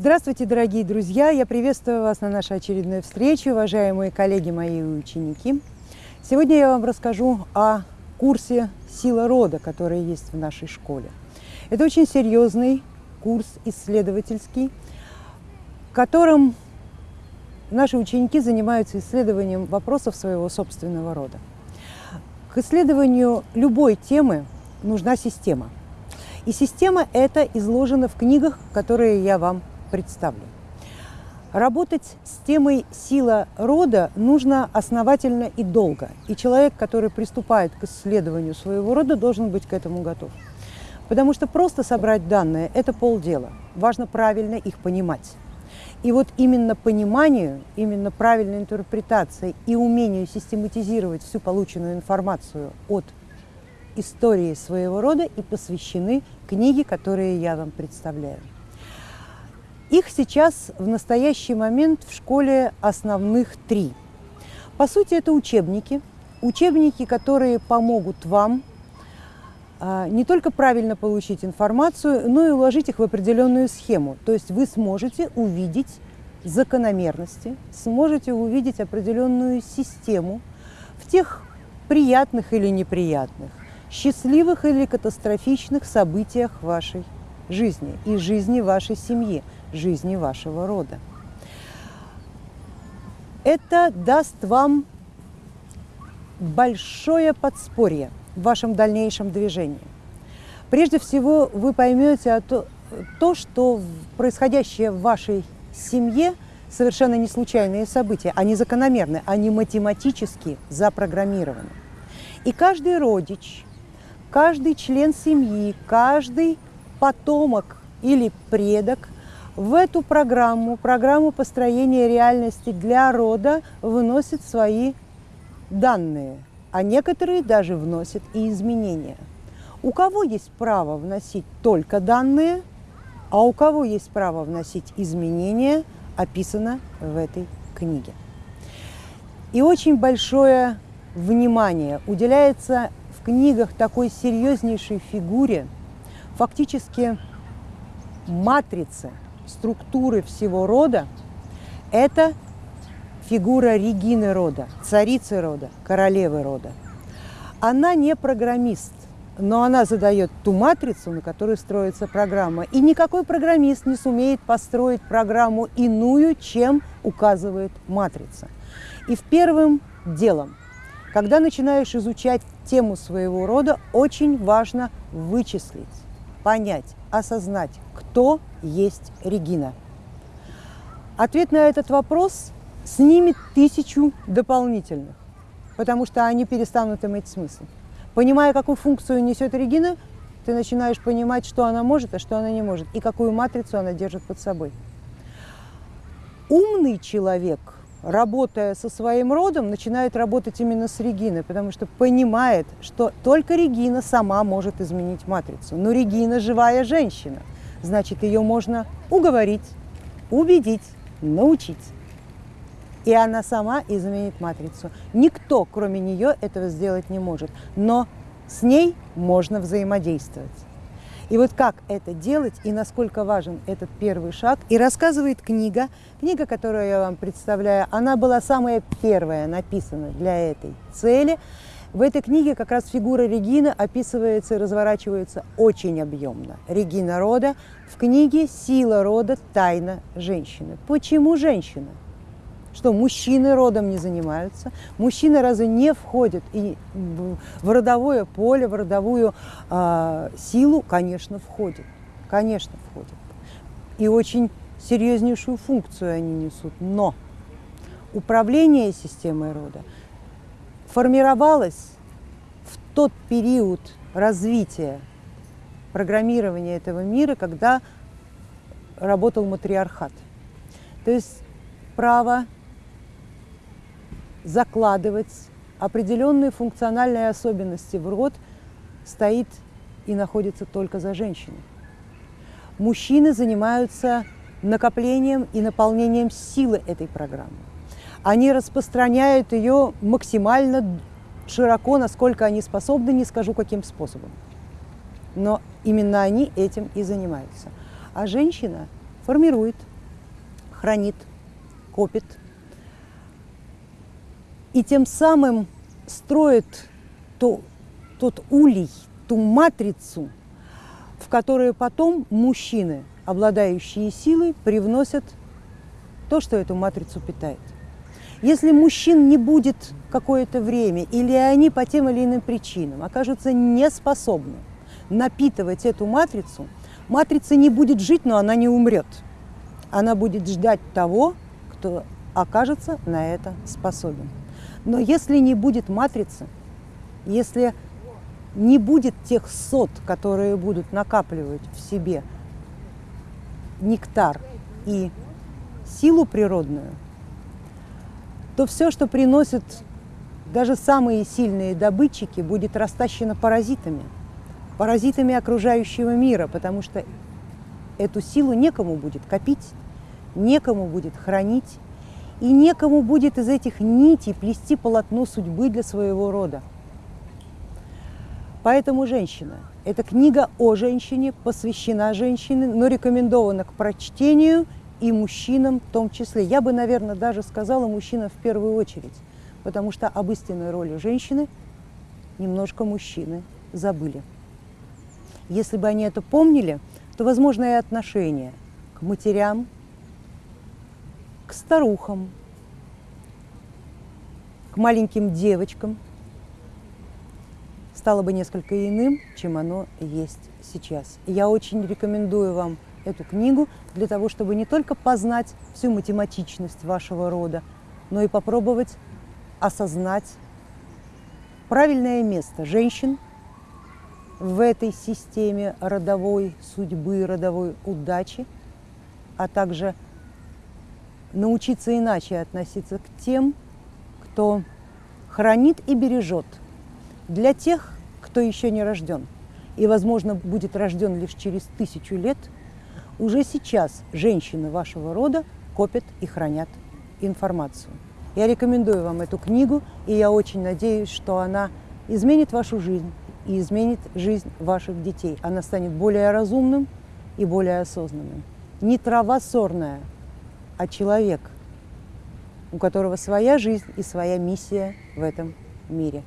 Здравствуйте, дорогие друзья! Я приветствую вас на нашей очередной встрече, уважаемые коллеги мои ученики. Сегодня я вам расскажу о курсе «Сила рода», который есть в нашей школе. Это очень серьезный курс исследовательский, в котором наши ученики занимаются исследованием вопросов своего собственного рода. К исследованию любой темы нужна система. И система эта изложена в книгах, которые я вам представлю. Работать с темой «сила рода» нужно основательно и долго. И человек, который приступает к исследованию своего рода, должен быть к этому готов. Потому что просто собрать данные – это полдела. Важно правильно их понимать. И вот именно пониманию, именно правильной интерпретации и умению систематизировать всю полученную информацию от истории своего рода и посвящены книги, которые я вам представляю. Их сейчас в настоящий момент в школе основных три. По сути, это учебники. Учебники, которые помогут вам а, не только правильно получить информацию, но и уложить их в определенную схему. То есть вы сможете увидеть закономерности, сможете увидеть определенную систему в тех приятных или неприятных, счастливых или катастрофичных событиях вашей жизни и жизни вашей семьи, жизни вашего рода. Это даст вам большое подспорье в вашем дальнейшем движении. Прежде всего, вы поймете то, то, что происходящее в вашей семье совершенно не случайные события, они закономерны, они математически запрограммированы. И каждый родич, каждый член семьи, каждый потомок или предок в эту программу, программу построения реальности для рода вносит свои данные, а некоторые даже вносят и изменения. У кого есть право вносить только данные, а у кого есть право вносить изменения, описано в этой книге. И очень большое внимание уделяется в книгах такой серьезнейшей фигуре – фактически матрицы структуры всего рода – это фигура Регины рода, царицы рода, королевы рода. Она не программист, но она задает ту матрицу, на которой строится программа. И никакой программист не сумеет построить программу иную, чем указывает матрица. И в первым делом, когда начинаешь изучать тему своего рода, очень важно вычислить, понять, осознать, кто есть Регина? Ответ на этот вопрос снимет тысячу дополнительных, потому что они перестанут иметь смысл. Понимая, какую функцию несет Регина, ты начинаешь понимать, что она может, а что она не может, и какую матрицу она держит под собой. Умный человек – работая со своим родом, начинает работать именно с Региной, потому что понимает, что только Регина сама может изменить матрицу. Но Регина живая женщина, значит, ее можно уговорить, убедить, научить. И она сама изменит матрицу. Никто, кроме нее, этого сделать не может. Но с ней можно взаимодействовать. И вот как это делать и насколько важен этот первый шаг, и рассказывает книга. Книга, которую я вам представляю, она была самая первая написана для этой цели. В этой книге как раз фигура Регины описывается и разворачивается очень объемно. Регина рода в книге «Сила рода. Тайна женщины». Почему женщина? Что мужчины родом не занимаются, мужчины разве не входят и в родовое поле, в родовую э, силу, конечно, входят, конечно, входят. И очень серьезнейшую функцию они несут. Но управление системой рода формировалось в тот период развития программирования этого мира, когда работал матриархат. То есть право закладывать определенные функциональные особенности в род стоит и находится только за женщиной. Мужчины занимаются накоплением и наполнением силы этой программы. Они распространяют ее максимально широко, насколько они способны, не скажу каким способом. Но именно они этим и занимаются. А женщина формирует, хранит, копит и тем самым строит то, тот улей, ту матрицу, в которую потом мужчины, обладающие силой, привносят то, что эту матрицу питает. Если мужчин не будет какое-то время, или они по тем или иным причинам окажутся неспособны напитывать эту матрицу, матрица не будет жить, но она не умрет. Она будет ждать того, кто окажется на это способен. Но если не будет матрицы, если не будет тех сот, которые будут накапливать в себе нектар и силу природную, то все, что приносит даже самые сильные добытчики, будет растащено паразитами, паразитами окружающего мира, потому что эту силу некому будет копить, некому будет хранить, и некому будет из этих нитей плести полотно судьбы для своего рода. Поэтому женщина. Эта книга о женщине, посвящена женщине, но рекомендована к прочтению и мужчинам в том числе. Я бы, наверное, даже сказала мужчинам в первую очередь, потому что об истинной роли женщины немножко мужчины забыли. Если бы они это помнили, то, возможно, и отношение к матерям, к старухам, к маленьким девочкам стало бы несколько иным, чем оно есть сейчас. я очень рекомендую вам эту книгу для того, чтобы не только познать всю математичность вашего рода, но и попробовать осознать правильное место женщин в этой системе родовой судьбы, родовой удачи, а также научиться иначе относиться к тем, кто хранит и бережет для тех, кто еще не рожден и, возможно, будет рожден лишь через тысячу лет – уже сейчас женщины вашего рода копят и хранят информацию. Я рекомендую вам эту книгу, и я очень надеюсь, что она изменит вашу жизнь и изменит жизнь ваших детей. Она станет более разумным и более осознанным. Не трава сорная, а человек, у которого своя жизнь и своя миссия в этом мире.